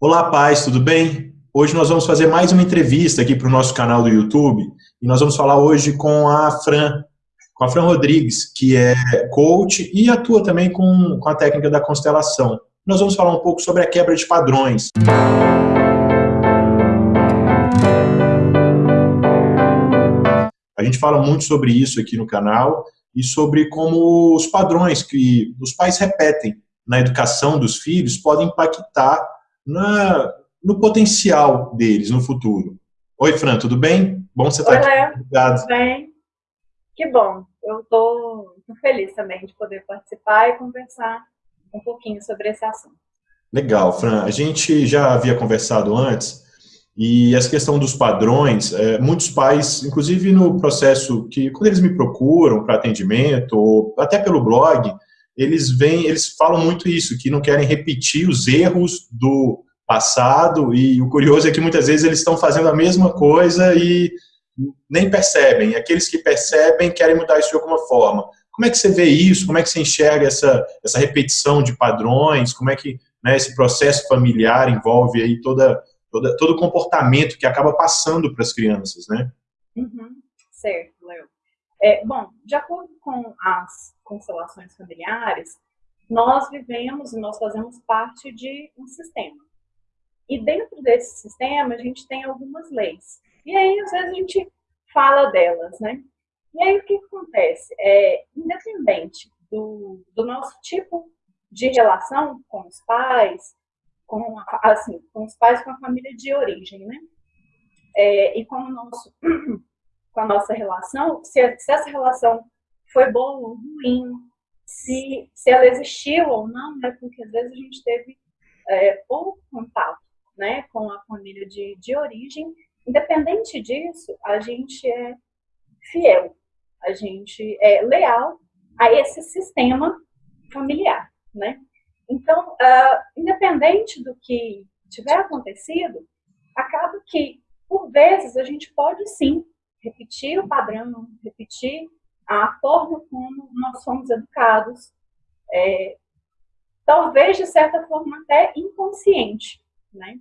Olá, pais, tudo bem? Hoje nós vamos fazer mais uma entrevista aqui para o nosso canal do YouTube e nós vamos falar hoje com a Fran, com a Fran Rodrigues, que é coach e atua também com, com a técnica da constelação. Nós vamos falar um pouco sobre a quebra de padrões. A gente fala muito sobre isso aqui no canal e sobre como os padrões que os pais repetem na educação dos filhos podem impactar na, no potencial deles no futuro. Oi, Fran, tudo bem? Bom você estar aqui. Obrigado. Tudo bem? Que bom. Eu estou feliz também de poder participar e conversar um pouquinho sobre esse assunto. Legal, Fran. A gente já havia conversado antes e essa questão dos padrões, é, muitos pais, inclusive no processo que, quando eles me procuram para atendimento, ou até pelo blog, eles vêm, eles falam muito isso, que não querem repetir os erros do passado, e o curioso é que muitas vezes eles estão fazendo a mesma coisa e nem percebem. Aqueles que percebem querem mudar isso de alguma forma. Como é que você vê isso? Como é que você enxerga essa, essa repetição de padrões? Como é que né, esse processo familiar envolve aí toda, toda, todo o comportamento que acaba passando para as crianças, né? Uhum, certo, Léo. É, bom, de acordo com as constelações familiares, nós vivemos e nós fazemos parte de um sistema. E dentro desse sistema, a gente tem algumas leis. E aí, às vezes, a gente fala delas, né? E aí, o que acontece? É, independente do, do nosso tipo de relação com os pais, com, assim, com os pais com a família de origem, né? É, e com, o nosso, com a nossa relação, se, se essa relação foi boa ou ruim, se, se ela existiu ou não, né? Porque às vezes a gente teve é, pouco contato né, com a família de, de origem. Independente disso, a gente é fiel, a gente é leal a esse sistema familiar, né? Então, uh, independente do que tiver acontecido, acaba que, por vezes, a gente pode sim repetir o padrão, repetir a forma como nós somos educados, é, talvez de certa forma até inconsciente, né?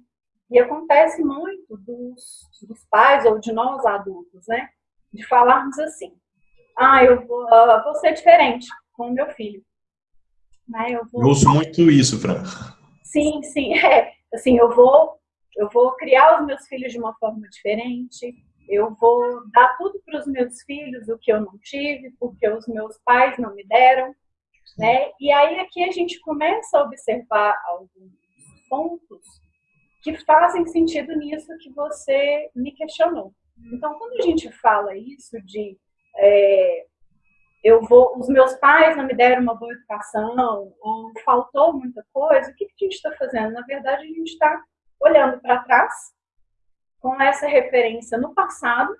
E acontece muito dos, dos pais ou de nós adultos, né? De falarmos assim, ah, eu vou, uh, vou ser diferente com o meu filho. Né? Eu, vou... eu uso muito isso, Fran. Sim, sim, é. Assim, eu vou, eu vou criar os meus filhos de uma forma diferente, eu vou dar tudo para os meus filhos o que eu não tive, porque os meus pais não me deram, né? E aí aqui a gente começa a observar alguns pontos que fazem sentido nisso que você me questionou. Então, quando a gente fala isso de é, eu vou, os meus pais não me deram uma boa educação ou faltou muita coisa, o que, que a gente está fazendo? Na verdade, a gente está olhando para trás com essa referência no passado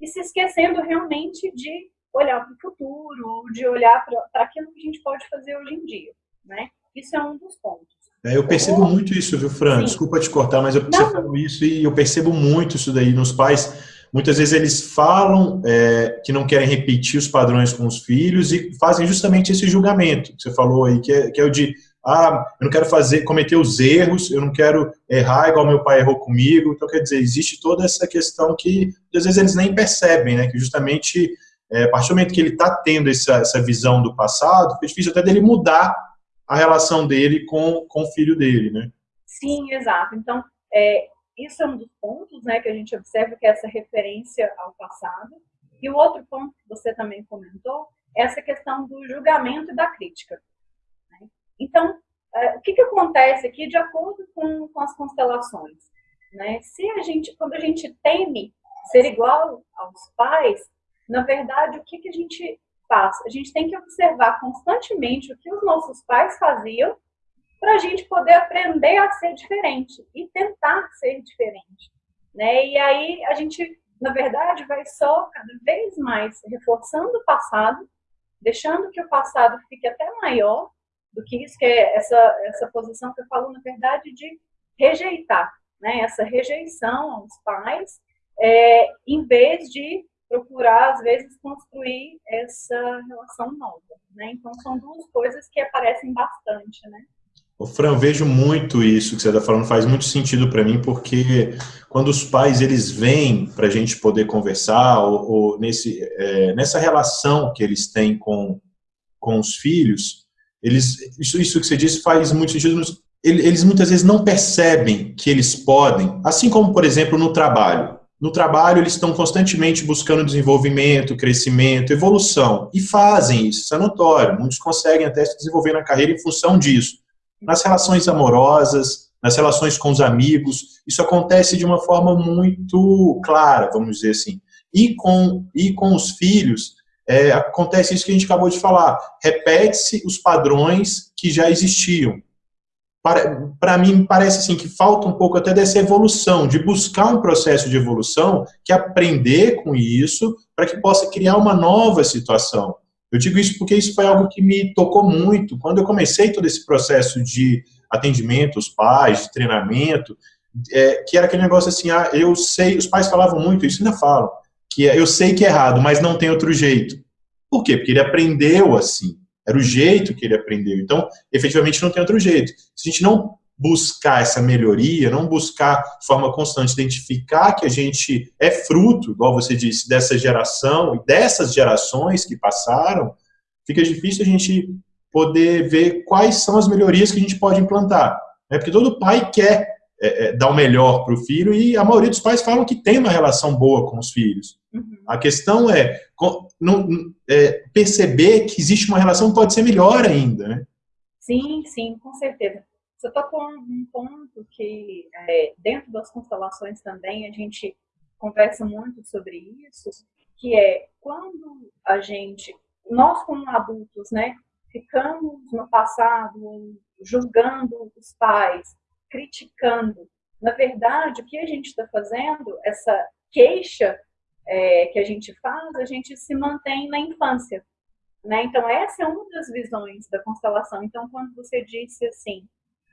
e se esquecendo realmente de olhar para o futuro, de olhar para aquilo que a gente pode fazer hoje em dia. Né? Isso é um dos pontos. É, eu percebo muito isso, viu, Fran? Sim. Desculpa te cortar, mas eu percebo isso e eu percebo muito isso daí nos pais. Muitas vezes eles falam é, que não querem repetir os padrões com os filhos e fazem justamente esse julgamento que você falou aí, que é, que é o de ah, eu não quero fazer, cometer os erros, eu não quero errar igual meu pai errou comigo. Então, quer dizer, existe toda essa questão que às vezes eles nem percebem, né? Que justamente, é, a partir do momento que ele está tendo essa, essa visão do passado, é difícil até dele mudar a relação dele com, com o filho dele, né? Sim, exato. Então, é, isso é um dos pontos, né, que a gente observa que é essa referência ao passado. E o outro ponto que você também comentou é essa questão do julgamento e da crítica. Então, é, o que, que acontece aqui de acordo com, com as constelações? Né? Se a gente, quando a gente teme ser igual aos pais, na verdade, o que, que a gente faz? A gente tem que observar constantemente o que os nossos pais faziam para a gente poder aprender a ser diferente e tentar ser diferente. Né? E aí a gente, na verdade, vai só cada vez mais reforçando o passado, deixando que o passado fique até maior do que isso, que é essa, essa posição que eu falo, na verdade, de rejeitar, né? essa rejeição aos pais, é, em vez de procurar, às vezes, construir essa relação nova. Né? Então, são duas coisas que aparecem bastante. Né? O Fran, vejo muito isso que você está falando, faz muito sentido para mim, porque quando os pais eles vêm para a gente poder conversar, ou, ou nesse, é, nessa relação que eles têm com, com os filhos, eles, isso, isso que você disse faz muito sentido. Eles muitas vezes não percebem que eles podem, assim como, por exemplo, no trabalho. No trabalho, eles estão constantemente buscando desenvolvimento, crescimento, evolução, e fazem isso, isso é notório. Muitos conseguem até se desenvolver na carreira em função disso nas relações amorosas, nas relações com os amigos, isso acontece de uma forma muito clara, vamos dizer assim. E com, e com os filhos, é, acontece isso que a gente acabou de falar, repete-se os padrões que já existiam. Para, para mim, parece assim que falta um pouco até dessa evolução, de buscar um processo de evolução, que aprender com isso, para que possa criar uma nova situação. Eu digo isso porque isso foi algo que me tocou muito. Quando eu comecei todo esse processo de atendimento aos pais, de treinamento, é, que era aquele negócio assim, ah, eu sei, os pais falavam muito, isso ainda falam, que é, eu sei que é errado, mas não tem outro jeito. Por quê? Porque ele aprendeu assim, era o jeito que ele aprendeu. Então, efetivamente, não tem outro jeito. Se a gente não buscar essa melhoria, não buscar de forma constante identificar que a gente é fruto, igual você disse, dessa geração e dessas gerações que passaram, fica difícil a gente poder ver quais são as melhorias que a gente pode implantar. Né? Porque todo pai quer é, é, dar o melhor para o filho e a maioria dos pais falam que tem uma relação boa com os filhos. Uhum. A questão é, não, é, perceber que existe uma relação que pode ser melhor ainda. Né? Sim, sim, com certeza. Você tocou um ponto que, é, dentro das constelações também, a gente conversa muito sobre isso, que é quando a gente, nós como adultos, né, ficamos no passado julgando os pais, criticando. Na verdade, o que a gente está fazendo, essa queixa é, que a gente faz, a gente se mantém na infância. Né? Então, essa é uma das visões da constelação. Então, quando você disse assim,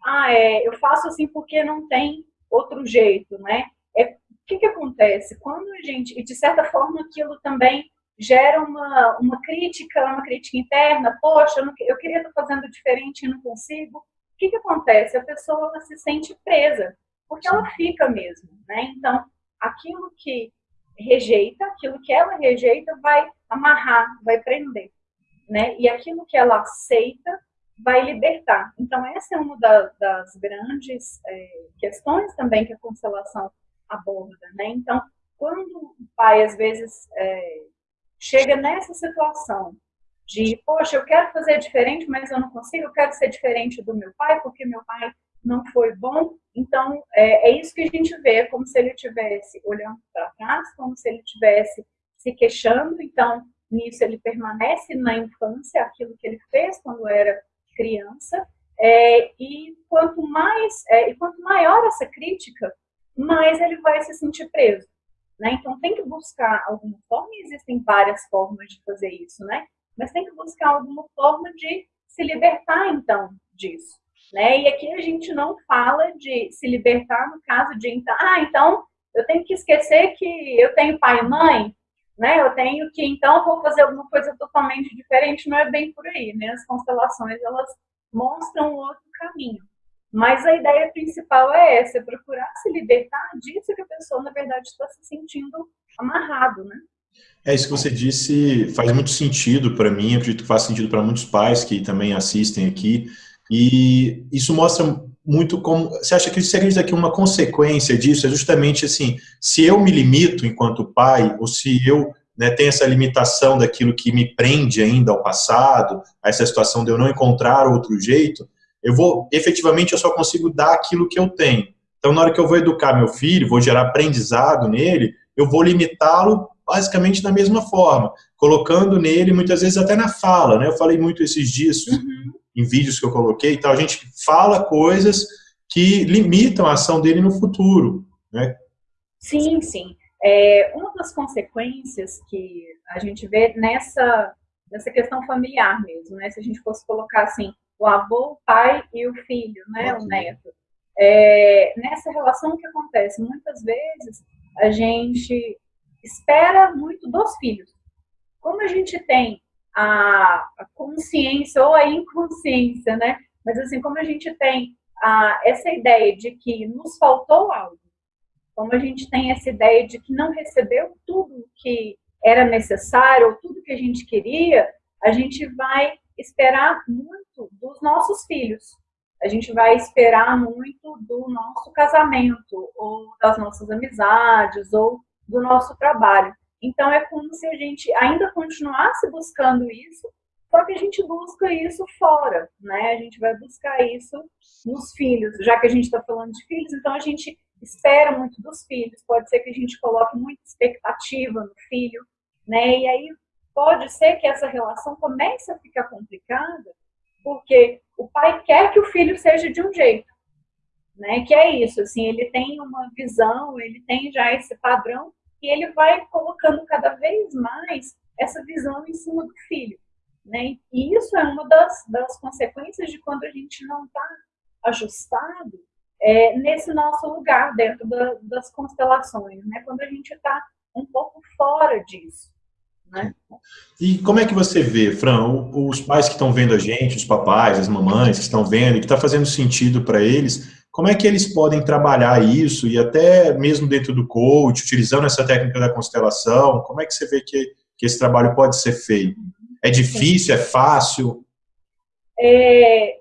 ah, é, eu faço assim porque não tem outro jeito, né? É, o que, que acontece? Quando a gente, e de certa forma aquilo também gera uma, uma crítica, uma crítica interna, poxa, eu, não, eu queria estar fazendo diferente e não consigo. O que, que acontece? A pessoa se sente presa, porque ela fica mesmo, né? Então, aquilo que rejeita, aquilo que ela rejeita vai amarrar, vai prender, né? E aquilo que ela aceita vai libertar. Então, essa é uma da, das grandes é, questões também que a constelação aborda, né? Então, quando o pai, às vezes, é, chega nessa situação de, poxa, eu quero fazer diferente, mas eu não consigo, eu quero ser diferente do meu pai, porque meu pai não foi bom. Então, é, é isso que a gente vê, como se ele estivesse olhando para trás, como se ele estivesse se queixando. Então, nisso ele permanece na infância, aquilo que ele fez quando era criança, é, e quanto mais é, e quanto maior essa crítica, mais ele vai se sentir preso. Né? Então tem que buscar alguma forma, e existem várias formas de fazer isso, né? Mas tem que buscar alguma forma de se libertar então disso. Né? E aqui a gente não fala de se libertar no caso de então, ah, então eu tenho que esquecer que eu tenho pai e mãe, né? Eu tenho que então vou fazer alguma coisa totalmente diferente, não é bem por aí, né? As constelações elas mostram outro caminho. Mas a ideia principal é essa, é procurar se libertar disso que a pessoa, na verdade, está se sentindo amarrado, né? É isso que você disse, faz muito sentido para mim, acredito que faz sentido para muitos pais que também assistem aqui, e isso mostra muito como, você acha que você acredita que uma consequência disso é justamente assim, se eu me limito enquanto pai, ou se eu né, tenho essa limitação daquilo que me prende ainda ao passado, a essa situação de eu não encontrar outro jeito, eu vou, efetivamente, eu só consigo dar aquilo que eu tenho. Então, na hora que eu vou educar meu filho, vou gerar aprendizado nele, eu vou limitá-lo basicamente da mesma forma, colocando nele, muitas vezes até na fala, né? Eu falei muito esses dias, uhum em vídeos que eu coloquei e tal, a gente fala coisas que limitam a ação dele no futuro, né? Sim, sim. É, uma das consequências que a gente vê nessa, nessa questão familiar mesmo, né? Se a gente fosse colocar assim, o avô, o pai e o filho, né? O neto. É, nessa relação que acontece, muitas vezes a gente espera muito dos filhos. Como a gente tem a, consciência ou a inconsciência, né? Mas assim, como a gente tem ah, essa ideia de que nos faltou algo, como a gente tem essa ideia de que não recebeu tudo que era necessário, ou tudo que a gente queria, a gente vai esperar muito dos nossos filhos. A gente vai esperar muito do nosso casamento, ou das nossas amizades, ou do nosso trabalho. Então, é como se a gente ainda continuasse buscando isso, só que a gente busca isso fora, né? A gente vai buscar isso nos filhos. Já que a gente está falando de filhos, então a gente espera muito dos filhos. Pode ser que a gente coloque muita expectativa no filho, né? E aí pode ser que essa relação comece a ficar complicada, porque o pai quer que o filho seja de um jeito, né? Que é isso, assim, ele tem uma visão, ele tem já esse padrão e ele vai colocando cada vez mais essa visão em cima do filho. Né? E isso é uma das, das consequências de quando a gente não está ajustado é, nesse nosso lugar dentro da, das constelações, né? quando a gente está um pouco fora disso. Né? E como é que você vê, Fran, os pais que estão vendo a gente, os papais, as mamães que estão vendo que está fazendo sentido para eles, como é que eles podem trabalhar isso e até mesmo dentro do coach, utilizando essa técnica da constelação, como é que você vê que, que esse trabalho pode ser feito? É difícil? É fácil? É,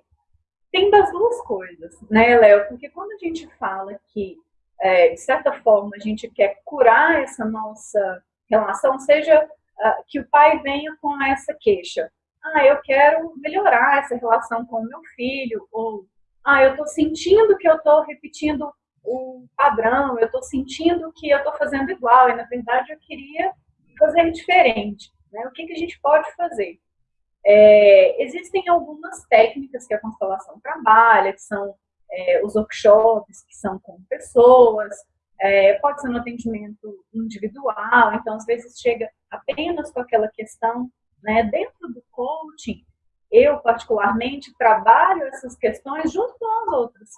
tem das duas coisas, né, Léo? Porque quando a gente fala que, é, de certa forma, a gente quer curar essa nossa relação, seja uh, que o pai venha com essa queixa. Ah, eu quero melhorar essa relação com o meu filho, ou ah, eu estou sentindo que eu estou repetindo o padrão, eu estou sentindo que eu estou fazendo igual, e na verdade eu queria fazer diferente. Né? O que, que a gente pode fazer? É, existem algumas técnicas que a constelação trabalha, que são é, os workshops, que são com pessoas, é, pode ser no atendimento individual, então às vezes chega apenas com aquela questão, né? Dentro do coaching, eu particularmente trabalho essas questões junto com as outras,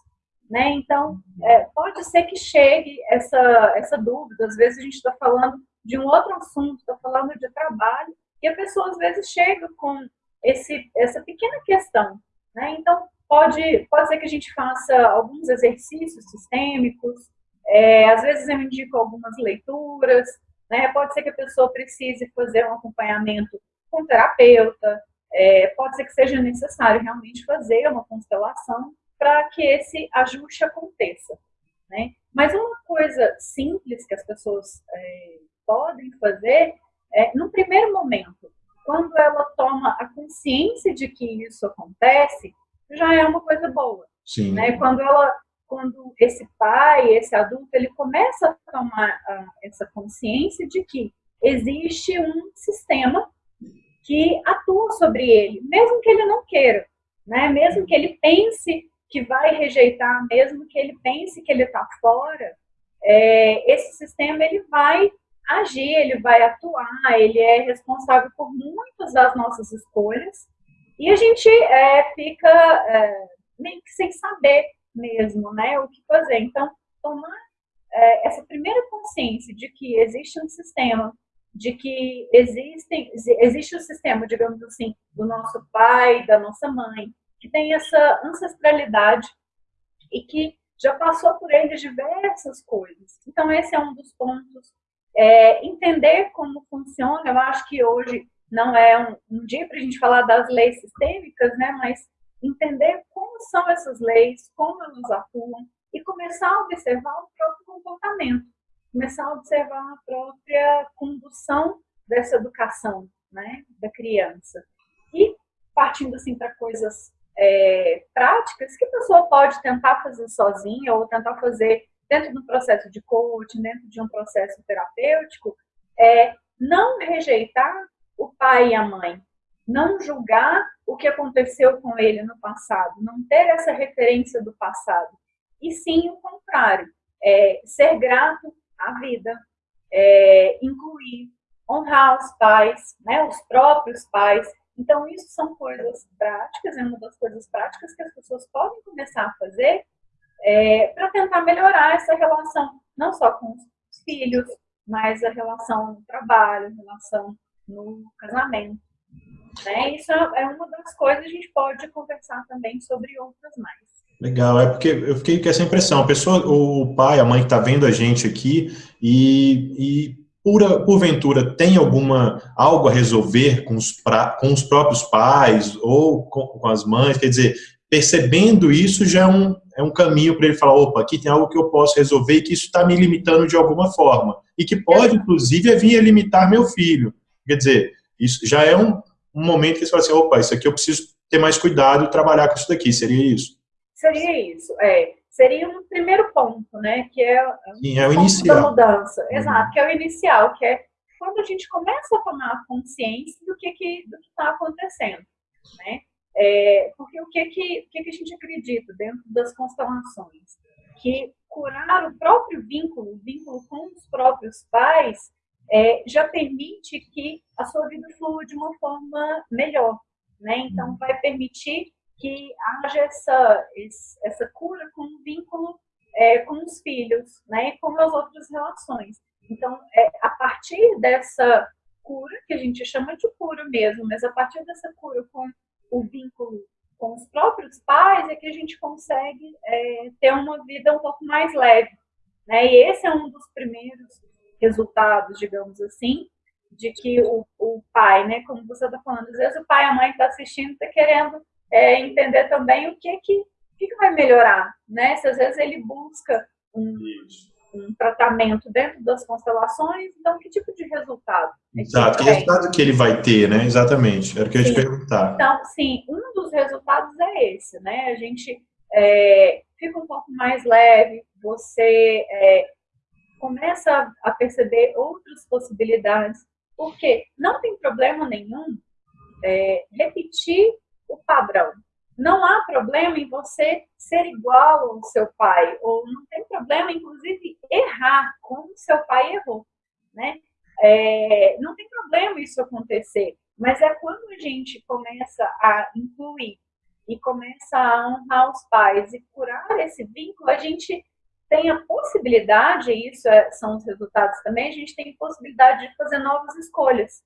né? Então é, pode ser que chegue essa essa dúvida, às vezes a gente está falando de um outro assunto, está falando de trabalho, e a pessoa às vezes chega com esse, essa pequena questão. Né? Então, pode, pode ser que a gente faça alguns exercícios sistêmicos, é, às vezes eu indico algumas leituras, né? pode ser que a pessoa precise fazer um acompanhamento com um terapeuta, é, pode ser que seja necessário realmente fazer uma constelação para que esse ajuste aconteça. Né? Mas uma coisa simples que as pessoas é, podem fazer, é, no primeiro momento, quando ela toma a consciência de que isso acontece, já é uma coisa boa. Sim. Né? Quando ela, quando esse pai, esse adulto, ele começa a tomar a, essa consciência de que existe um sistema que atua sobre ele, mesmo que ele não queira, né? Mesmo que ele pense que vai rejeitar, mesmo que ele pense que ele está fora, é, esse sistema ele vai agir, ele vai atuar, ele é responsável por muitas das nossas escolhas e a gente é, fica é, meio que sem saber mesmo, né, o que fazer. Então, tomar é, essa primeira consciência de que existe um sistema, de que existem, existe o sistema, digamos assim, do nosso pai, da nossa mãe, que tem essa ancestralidade e que já passou por ele diversas coisas. Então, esse é um dos pontos é, entender como funciona, eu acho que hoje não é um, um dia para a gente falar das leis sistêmicas, né, mas entender como são essas leis, como elas atuam e começar a observar o próprio comportamento, começar a observar a própria condução dessa educação né, da criança. E partindo assim para coisas é, práticas que a pessoa pode tentar fazer sozinha ou tentar fazer dentro do processo de coaching, dentro de um processo terapêutico, é não rejeitar o pai e a mãe, não julgar o que aconteceu com ele no passado, não ter essa referência do passado, e sim o contrário, é, ser grato à vida, é, incluir, honrar os pais, né, os próprios pais. Então, isso são coisas práticas, é uma das coisas práticas que as pessoas podem começar a fazer é, para tentar melhorar essa relação, não só com os filhos, mas a relação no trabalho, a relação no casamento. Né? Isso é uma das coisas que a gente pode conversar também sobre outras mais. Legal, é porque eu fiquei com essa impressão, a pessoa, o pai, a mãe que está vendo a gente aqui e, e por, porventura tem alguma algo a resolver com os, pra, com os próprios pais ou com, com, as mães, quer dizer, percebendo isso já é um, é um caminho para ele falar, opa, aqui tem algo que eu posso resolver e que isso está me limitando de alguma forma e que pode, inclusive, vir a limitar meu filho. Quer dizer, isso já é um, um momento que você fala assim, opa, isso aqui eu preciso ter mais cuidado e trabalhar com isso daqui, seria isso? Seria isso, é. Seria um primeiro ponto, né? Que é, Sim, é o inicial. da mudança. Uhum. Exato, que é o inicial, que é quando a gente começa a tomar consciência do que que está acontecendo, né? É, porque o que que, o que que a gente acredita dentro das constelações? Que curar o próprio vínculo, o vínculo com os próprios pais, é, já permite que a sua vida flua de uma forma melhor, né? Então, uhum. vai permitir que haja essa, essa cura com o vínculo é, com os filhos, né, e com as outras relações. Então, é, a partir dessa cura, que a gente chama de cura mesmo, mas a partir dessa cura com o vínculo com os próprios pais, é que a gente consegue é, ter uma vida um pouco mais leve. Né? E esse é um dos primeiros resultados, digamos assim, de que o, o pai, né, como você está falando, às vezes o pai e a mãe está assistindo, está querendo é, entender também o que que, que, que vai melhorar, né? Se às vezes ele busca um, um tratamento dentro das constelações, então que tipo de resultado? Exato, que resultado que ele vai ter, né? Exatamente, era o que eu ia te perguntar. Então, sim, um dos resultados é esse, né? A gente é, fica um pouco mais leve, você é, começa a perceber outras possibilidades, porque não tem problema nenhum é, repetir o padrão. Não há problema em você ser igual ao seu pai, ou não tem problema, inclusive, errar como seu pai errou, né? É, não tem problema isso acontecer, mas é quando a gente começa a incluir e começa a honrar os pais e curar esse vínculo, a gente tem a possibilidade, e isso é, são os resultados também, a gente tem a possibilidade de fazer novas escolhas.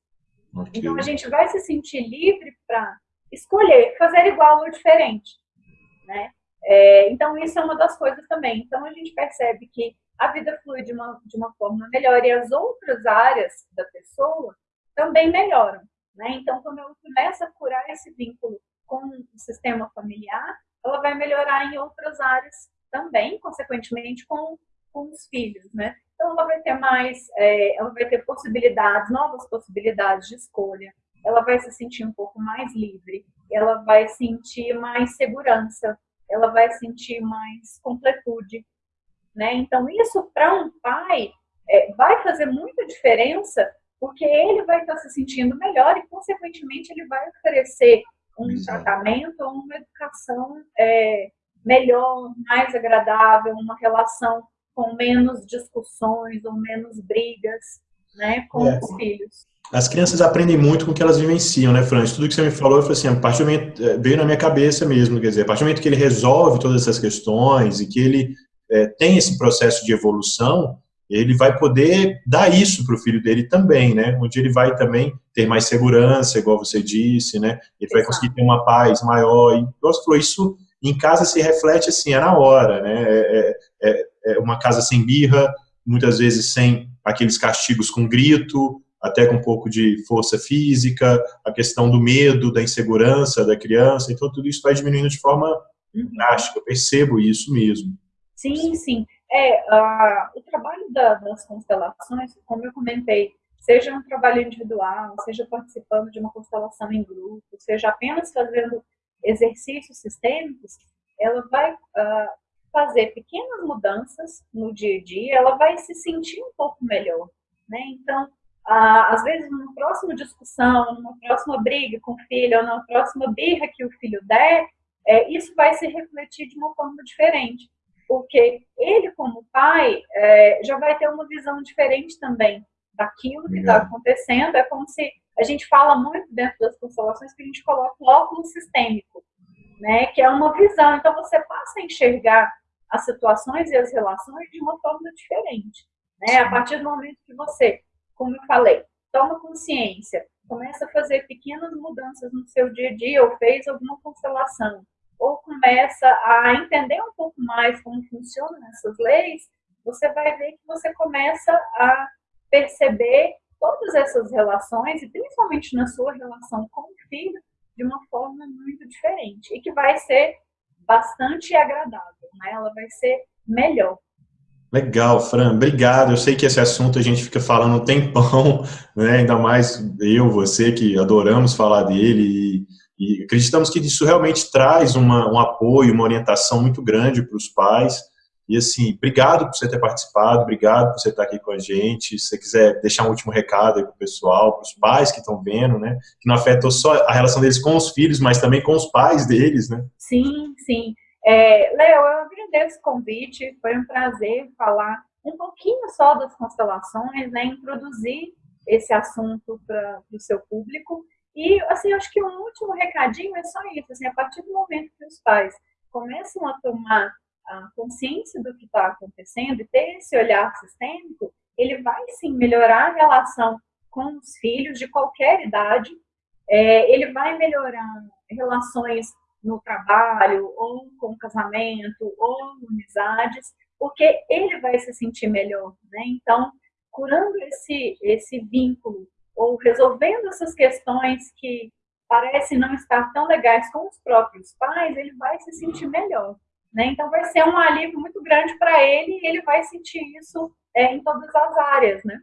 Okay. Então a gente vai se sentir livre para escolher fazer igual ou diferente, né? É, então isso é uma das coisas também. Então a gente percebe que a vida flui de uma, de uma forma melhor e as outras áreas da pessoa também melhoram, né? Então quando ela começa a curar esse vínculo com o sistema familiar, ela vai melhorar em outras áreas também, consequentemente com, com os filhos, né? Então ela vai ter mais, é, ela vai ter possibilidades, novas possibilidades de escolha, ela vai se sentir um pouco mais livre, ela vai sentir mais segurança, ela vai sentir mais completude, né? Então isso para um pai é, vai fazer muita diferença, porque ele vai estar se sentindo melhor e consequentemente ele vai oferecer um Exato. tratamento ou uma educação é, melhor, mais agradável, uma relação com menos discussões ou menos brigas, né, com é. os filhos as crianças aprendem muito com o que elas vivenciam, né, Francis? Tudo que você me falou, eu falei assim, a partir do momento, eh, veio na minha cabeça mesmo, quer dizer, a partir do momento que ele resolve todas essas questões e que ele é, tem esse processo de evolução, ele vai poder dar isso para o filho dele também, né? Onde ele vai também ter mais segurança, igual você disse, né? Ele vai conseguir ter uma paz maior. E, você falou, isso em casa se reflete assim, é na hora, né? É, é, é uma casa sem birra, muitas vezes sem aqueles castigos com grito, até com um pouco de força física, a questão do medo, da insegurança da criança, então tudo isso vai diminuindo de forma uhum. drástica, eu percebo isso mesmo. Sim, sim. É, o trabalho da, das constelações, como eu comentei, seja um trabalho individual, seja participando de uma constelação em grupo, seja apenas fazendo exercícios sistêmicos, ela vai uh, fazer pequenas mudanças no dia a dia, ela vai se sentir um pouco melhor. Né? Então, ah, às vezes numa próxima discussão, numa próxima briga com o filho, ou numa próxima birra que o filho der, é, isso vai se refletir de uma forma diferente. Porque ele, como pai, é, já vai ter uma visão diferente também daquilo que está acontecendo. É como se a gente fala muito dentro das constelações que a gente coloca o óculos sistêmico, né? que é uma visão. Então você passa a enxergar as situações e as relações de uma forma diferente. Né? A partir do momento que você como eu falei, toma consciência começa a fazer pequenas mudanças no seu dia a dia, ou fez alguma constelação, ou começa a entender um pouco mais como funcionam essas leis, você vai ver que você começa a perceber todas essas relações, e principalmente na sua relação com o filho, de uma forma muito diferente, e que vai ser bastante agradável, né? ela vai ser melhor. Legal, Fran, obrigado. Eu sei que esse assunto a gente fica falando um tempão, né? ainda mais eu, você, que adoramos falar dele e, e acreditamos que isso realmente traz uma, um apoio, uma orientação muito grande para os pais. E assim, obrigado por você ter participado, obrigado por você estar aqui com a gente. Se você quiser deixar um último recado aí para o pessoal, para os pais que estão vendo, né? Que não afetou só a relação deles com os filhos, mas também com os pais deles, né? Sim, sim. É, Léo, eu agradeço o convite, foi um prazer falar um pouquinho só das constelações, né, introduzir esse assunto para o seu público. E, assim, acho que um último recadinho é só isso, assim, a partir do momento que os pais começam a tomar a consciência do que está acontecendo e ter esse olhar sistêmico, ele vai, sim, melhorar a relação com os filhos de qualquer idade, é, ele vai melhorar relações no trabalho, ou com casamento, ou amizades, porque ele vai se sentir melhor, né? Então, curando esse, esse vínculo, ou resolvendo essas questões que parecem não estar tão legais com os próprios pais, ele vai se sentir melhor. Né? Então, vai ser um alívio muito grande para ele e ele vai sentir isso é, em todas as áreas. Né?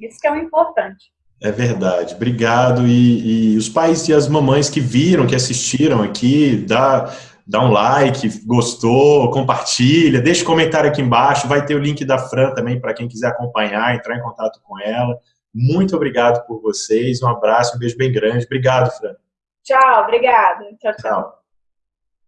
Isso que é o importante. É verdade, obrigado. E, e, os pais e as mamães que viram, que assistiram aqui, dá, dá um like, gostou, compartilha, deixa um comentário aqui embaixo, vai ter o link da Fran também para quem quiser acompanhar, entrar em contato com ela. Muito obrigado por vocês, um abraço, um beijo bem grande. Obrigado, Fran. Tchau, obrigada. Tchau, tchau. tchau.